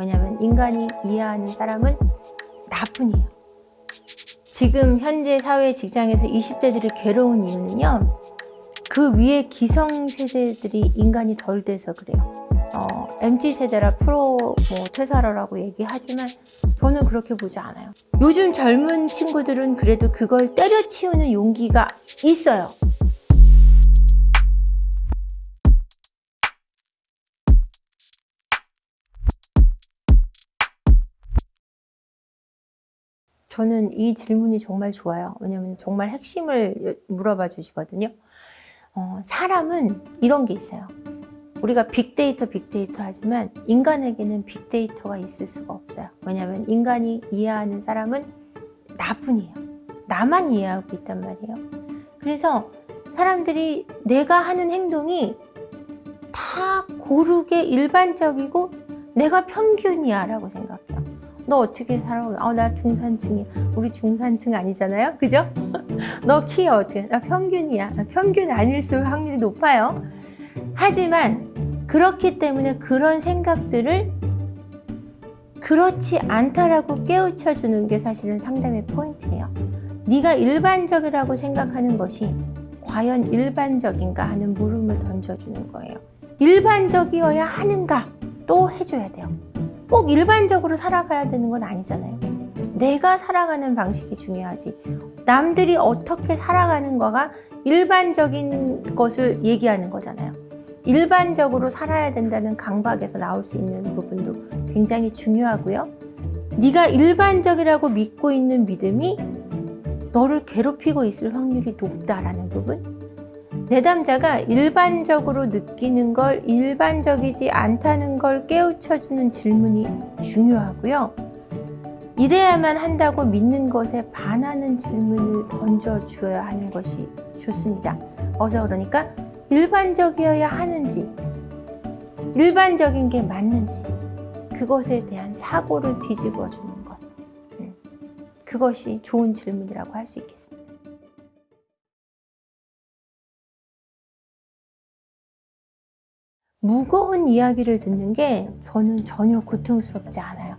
왜냐하면 인간이 이해하는 사람은 나뿐이에요. 지금 현재 사회 직장에서 20대들이 괴로운 이유는요. 그 위에 기성세대들이 인간이 덜 돼서 그래요. 어, MZ세대라 프로 뭐 퇴사라라고 얘기하지만 저는 그렇게 보지 않아요. 요즘 젊은 친구들은 그래도 그걸 때려치우는 용기가 있어요. 저는 이 질문이 정말 좋아요. 왜냐하면 정말 핵심을 물어봐 주시거든요. 어, 사람은 이런 게 있어요. 우리가 빅데이터 빅데이터 하지만 인간에게는 빅데이터가 있을 수가 없어요. 왜냐하면 인간이 이해하는 사람은 나뿐이에요. 나만 이해하고 있단 말이에요. 그래서 사람들이 내가 하는 행동이 다 고르게 일반적이고 내가 평균이야 라고 생각해요. 너 어떻게 살아? 어, 나 중산층이야. 우리 중산층 아니잖아요. 그죠? 너 키 어떻게? 나 평균이야. 나 평균 아닐수록 확률이 높아요. 하지만 그렇기 때문에 그런 생각들을 그렇지 않다라고 깨우쳐 주는 게 사실은 상담의 포인트예요. 네가 일반적이라고 생각하는 것이 과연 일반적인가 하는 물음을 던져주는 거예요. 일반적이어야 하는가 또 해줘야 돼요. 꼭 일반적으로 살아가야 되는 건 아니잖아요. 내가 살아가는 방식이 중요하지. 남들이 어떻게 살아가는 거가 일반적인 것을 얘기하는 거잖아요. 일반적으로 살아야 된다는 강박에서 나올 수 있는 부분도 굉장히 중요하고요. 네가 일반적이라고 믿고 있는 믿음이 너를 괴롭히고 있을 확률이 높다라는 부분. 내담자가 일반적으로 느끼는 걸 일반적이지 않다는 걸 깨우쳐주는 질문이 중요하고요. 이래야만 한다고 믿는 것에 반하는 질문을 던져주어야 하는 것이 좋습니다. 어서 그러니까 일반적이어야 하는지, 일반적인 게 맞는지, 그것에 대한 사고를 뒤집어 주는 것. 음, 그것이 좋은 질문이라고 할 수 있겠습니다. 무거운 이야기를 듣는 게 저는 전혀 고통스럽지 않아요.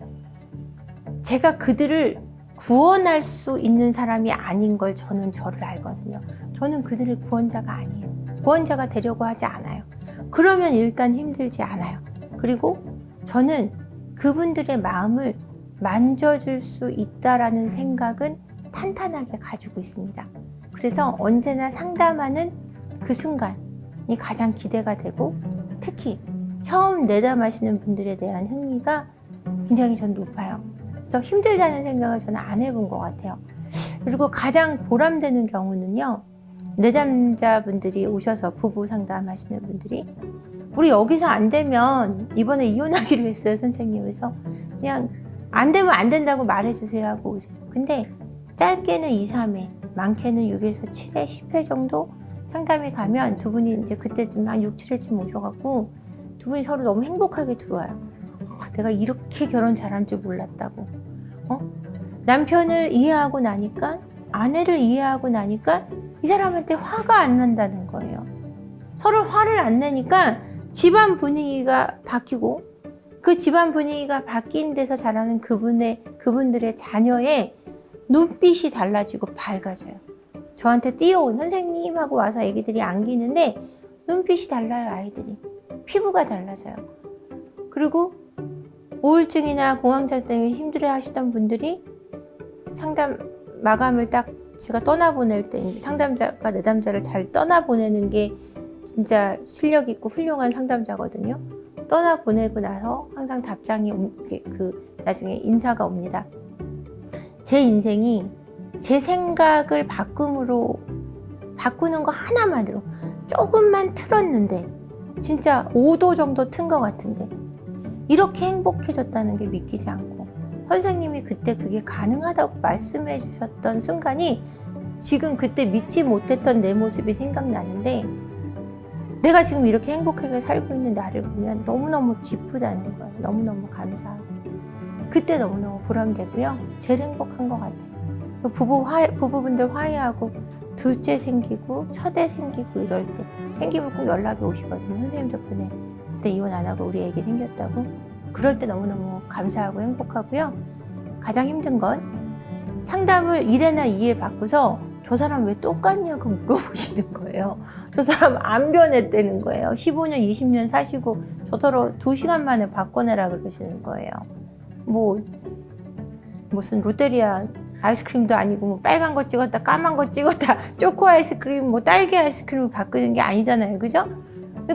제가 그들을 구원할 수 있는 사람이 아닌 걸 저는 저를 알거든요. 저는 그들의 구원자가 아니에요. 구원자가 되려고 하지 않아요. 그러면 일단 힘들지 않아요. 그리고 저는 그분들의 마음을 만져줄 수 있다라는 생각은 탄탄하게 가지고 있습니다. 그래서 언제나 상담하는 그 순간이 가장 기대가 되고 특히 처음 내담하시는 분들에 대한 흥미가 굉장히 전 높아요. 그래서 힘들다는 생각을 저는 안 해본 것 같아요. 그리고 가장 보람되는 경우는요. 내담자분들이 오셔서 부부 상담하시는 분들이 우리 여기서 안 되면 이번에 이혼하기로 했어요 선생님 그래서 그냥 안 되면 안 된다고 말해주세요 하고 오세요 근데 짧게는 2, 3회 많게는 6에서 7회, 10회 정도 상담이 가면 두 분이 이제 그때쯤 한 6, 7회쯤 오셔갖고 두 분이 서로 너무 행복하게 들어와요. 어, 내가 이렇게 결혼 잘한 줄 몰랐다고. 어? 남편을 이해하고 나니까 아내를 이해하고 나니까 이 사람한테 화가 안 난다는 거예요. 서로 화를 안 내니까 집안 분위기가 바뀌고 그 집안 분위기가 바뀐 데서 자라는 그분의 그분들의 자녀의 눈빛이 달라지고 밝아져요. 저한테 뛰어온 선생님하고 와서 애기들이 안기는데 눈빛이 달라요 아이들이. 피부가 달라져요. 그리고 우울증이나 공황장 때문에 힘들어 하시던 분들이 상담 마감을 딱 제가 떠나보낼 때 상담자가 내담자를 잘 떠나보내는 게 진짜 실력 있고 훌륭한 상담자거든요. 떠나보내고 나서 항상 답장이 그 나중에 인사가 옵니다. 제 인생이 제 생각을 바꿈으로 바꾸는 거 하나만으로 조금만 틀었는데 진짜 5도 정도 튼 것 같은데 이렇게 행복해졌다는 게 믿기지 않고 선생님이 그때 그게 가능하다고 말씀해 주셨던 순간이 지금 그때 믿지 못했던 내 모습이 생각나는데 내가 지금 이렇게 행복하게 살고 있는 나를 보면 너무너무 기쁘다는 거예요. 너무너무 감사하고 그때 너무너무 보람되고요. 제일 행복한 것 같아요. 부부 화 부부분들 화해하고 둘째 생기고 첫애 생기고 이럴 때 생기면 꼭 연락이 오시거든요. 선생님 덕분에 그때 이혼 안 하고 우리 애기 생겼다고 그럴 때 너무너무 감사하고 행복하고요. 가장 힘든 건 상담을 1회나 2회 받고서 저 사람 왜 똑같냐고 물어보시는 거예요. 저 사람 안 변했다는 거예요. 15년, 20년 사시고 저더러 2시간 만에 바꿔내라 그러시는 거예요. 뭐 무슨 롯데리아 아이스크림도 아니고 뭐 빨간 거 찍었다 까만 거 찍었다 초코 아이스크림 뭐 딸기 아이스크림을 바꾸는 게 아니잖아요. 그죠?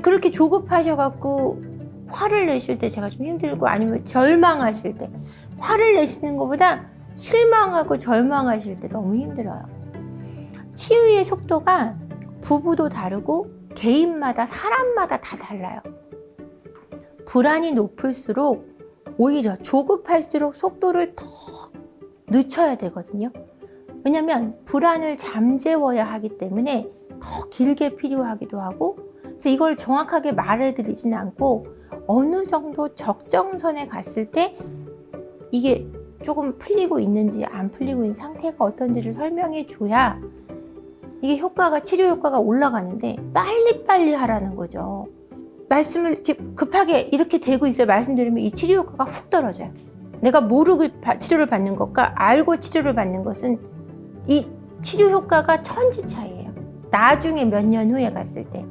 그렇게 조급하셔갖고 화를 내실 때 제가 좀 힘들고 아니면 절망하실 때 화를 내시는 것보다 실망하고 절망하실 때 너무 힘들어요. 치유의 속도가 부부도 다르고 개인마다 사람마다 다 달라요. 불안이 높을수록 오히려 조급할수록 속도를 더 늦춰야 되거든요. 왜냐하면 불안을 잠재워야 하기 때문에 더 길게 필요하기도 하고 그래서 이걸 정확하게 말해드리진 않고 어느 정도 적정선에 갔을 때 이게 조금 풀리고 있는지 안 풀리고 있는 상태가 어떤지를 설명해 줘야 이게 효과가 치료 효과가 올라가는데 빨리빨리 하라는 거죠. 말씀을 급하게 이렇게 되고 있어요. 말씀드리면 이 치료 효과가 훅 떨어져요. 내가 모르고 치료를 받는 것과 알고 치료를 받는 것은 이 치료 효과가 천지 차이예요. 나중에 몇 년 후에 갔을 때.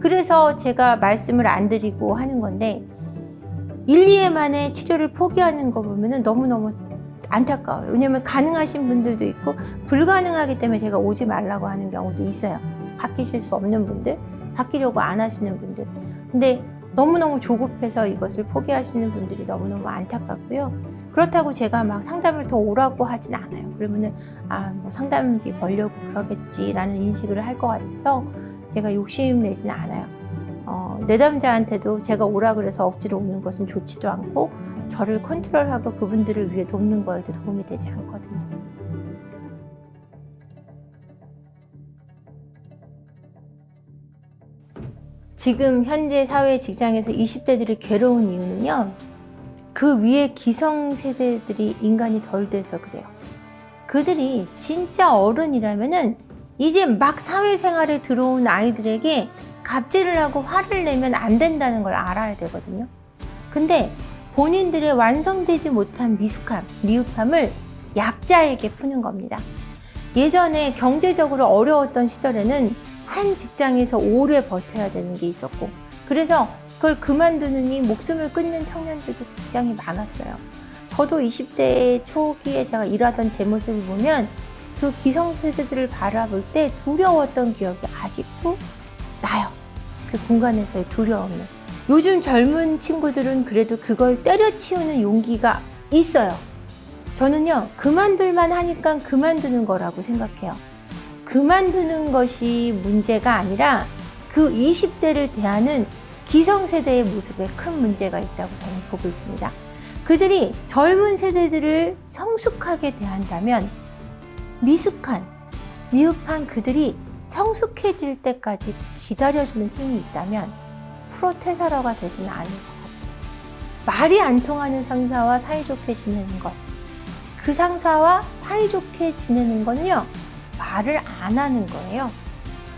그래서 제가 말씀을 안 드리고 하는 건데 1, 2회 만에 치료를 포기하는 거 보면 너무너무 안타까워요. 왜냐면 가능하신 분들도 있고 불가능하기 때문에 제가 오지 말라고 하는 경우도 있어요. 바뀌실 수 없는 분들, 바뀌려고 안 하시는 분들. 근데 너무너무 조급해서 이것을 포기하시는 분들이 너무너무 안타깝고요. 그렇다고 제가 막 상담을 더 오라고 하진 않아요. 그러면은, 아, 뭐 상담비 벌려고 그러겠지라는 인식을 할 것 같아서 제가 욕심 내지는 않아요. 어, 내담자한테도 제가 오라 그래서 억지로 오는 것은 좋지도 않고 저를 컨트롤하고 그분들을 위해 돕는 거에도 도움이 되지 않거든요. 지금 현재 사회 직장에서 20대들이 괴로운 이유는요. 그 위에 기성세대들이 인간이 덜 돼서 그래요. 그들이 진짜 어른이라면은 이제 막 사회생활에 들어온 아이들에게 갑질을 하고 화를 내면 안 된다는 걸 알아야 되거든요. 근데 본인들의 완성되지 못한 미숙함, 미흡함을 약자에게 푸는 겁니다. 예전에 경제적으로 어려웠던 시절에는 한 직장에서 오래 버텨야 되는 게 있었고 그래서 그걸 그만두느니 목숨을 끊는 청년들도 굉장히 많았어요. 저도 20대 초기에 제가 일하던 제 모습을 보면 그 기성세대들을 바라볼 때 두려웠던 기억이 아직도 나요. 그 공간에서의 두려움을. 요즘 젊은 친구들은 그래도 그걸 때려치우는 용기가 있어요. 저는요, 그만둘만 하니까 그만두는 거라고 생각해요. 그만두는 것이 문제가 아니라 그 20대를 대하는 기성세대의 모습에 큰 문제가 있다고 저는 보고 있습니다. 그들이 젊은 세대들을 성숙하게 대한다면 미숙한, 미흡한 그들이 성숙해질 때까지 기다려주는 힘이 있다면 프로퇴사러가 되지는 않을 것 같아요. 말이 안 통하는 상사와 사이좋게 지내는 것. 그 상사와 사이좋게 지내는 건요, 말을 안 하는 거예요.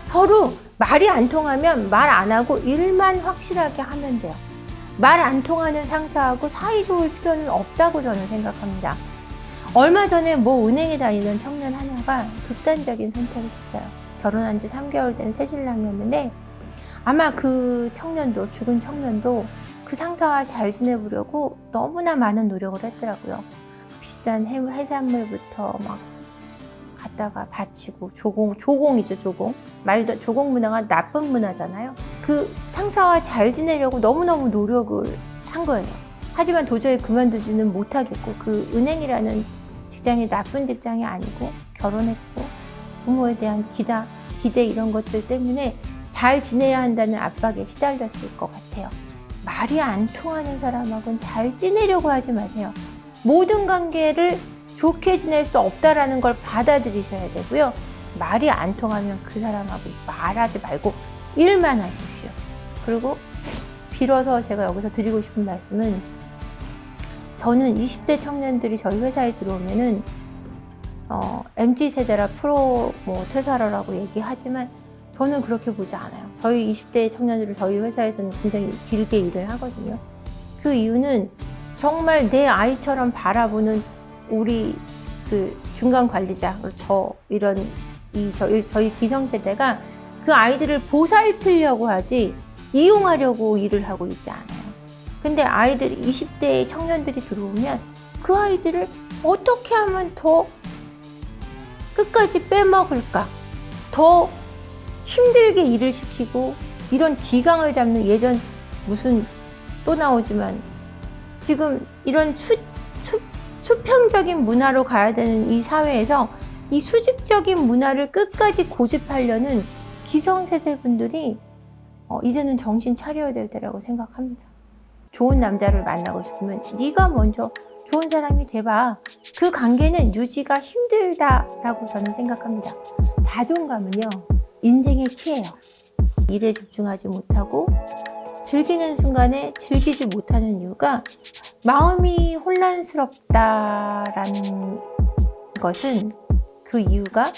서로 말이 안 통하면 말 안 하고 일만 확실하게 하면 돼요. 말 안 통하는 상사하고 사이좋을 필요는 없다고 저는 생각합니다. 얼마 전에 뭐 은행에 다니던 청년 하나가 극단적인 선택을 했어요. 결혼한 지 3개월 된 새신랑이었는데 아마 그 청년도, 죽은 청년도 그 상사와 잘 지내보려고 너무나 많은 노력을 했더라고요. 비싼 해산물부터 막 갖다가 바치고 조공, 조공이죠, 조공. 말도 조공 문화가 나쁜 문화잖아요. 그 상사와 잘 지내려고 너무너무 노력을 한 거예요. 하지만 도저히 그만두지는 못하겠고 그 은행이라는 직장이 나쁜 직장이 아니고 결혼했고 부모에 대한 기다, 기대 이런 것들 때문에 잘 지내야 한다는 압박에 시달렸을 것 같아요. 말이 안 통하는 사람하고는 잘 지내려고 하지 마세요. 모든 관계를 좋게 지낼 수 없다라는 걸 받아들이셔야 되고요. 말이 안 통하면 그 사람하고 말하지 말고 일만 하십시오. 그리고 빌어서 제가 여기서 드리고 싶은 말씀은 저는 20대 청년들이 저희 회사에 들어오면은 어, MZ 세대라 프로 뭐 퇴사라라고 얘기하지만 저는 그렇게 보지 않아요. 저희 20대 청년들을 저희 회사에서는 굉장히 길게 일을 하거든요. 그 이유는 정말 내 아이처럼 바라보는 우리 그 중간 관리자 저 이런 이 저희, 저희 기성세대가 그 아이들을 보살피려고 하지 이용하려고 일을 하고 있지 않아요. 근데 아이들이 20대 청년들이 들어오면 그 아이들을 어떻게 하면 더 끝까지 빼먹을까? 더 힘들게 일을 시키고 이런 기강을 잡는 예전 무슨 또 나오지만 지금 이런 수, 수, 수평적인 문화로 가야 되는 이 사회에서 이 수직적인 문화를 끝까지 고집하려는 기성세대 분들이 어, 이제는 정신 차려야 될 때라고 생각합니다. 좋은 남자를 만나고 싶으면 네가 먼저 좋은 사람이 돼봐. 그 관계는 유지가 힘들다라고 저는 생각합니다. 자존감은요, 인생의 키예요. 일에 집중하지 못하고 즐기는 순간에 즐기지 못하는 이유가 마음이 혼란스럽다라는 것은 그 이유가